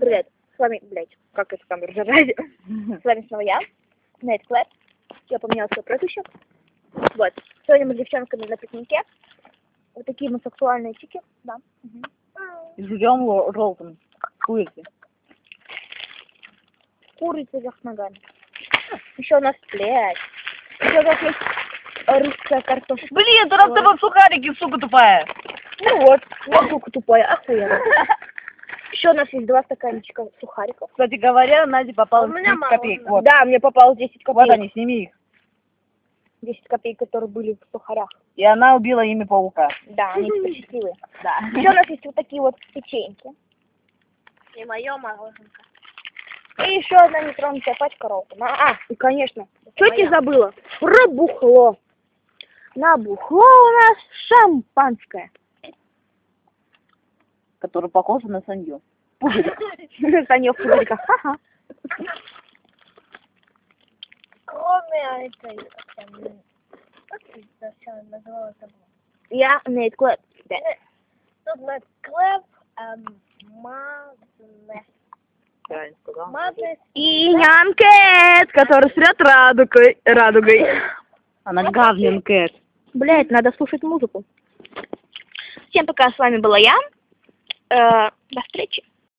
Привет. С вами, блядь, как это камера держать? С вами снова я, Нейт Клэп. Я поменяла свой прозвище. Вот. Сегодня мы с девчонками на пикнике. Вот такие мы сексуальные чики. Да. Мгм. И жуем ло- желтым. Курицы. Курица вверх ногами. Еще у нас, блядь. Еще у нас есть русская картошка. Блин, ты раз тобой сухарики, сука тупая. Ну вот, вот сука тупая, охуенно. Еще у нас есть два стаканчика сухариков. Кстати говоря, Наде попало У меня 10 мало копеек. Вот. Да, мне попалось 10 копеек. вот они, сними их. 10 копеек, которые были в сухарях. И она убила ими паука. Да, они теперь счастливые. Да. Еще у нас есть вот такие вот печеньки. И мое мороженка. И еще одна нетронутая пачка роллтон. А, и, конечно, чуть не забыла. Про бухло. На бухло у нас шампанское. Который похож на санью. Санек пузырька. Ха-ха. Кроме этой, как это? Я Нейт Клэп. Тут на клеп, эм, мазне, Правильно сказал. мазне, И Нянкет, который срет радугой. радугой. Она гавнин кэт. Блять, надо слушать музыку. Всем пока, с вами была я. Э, до встречи.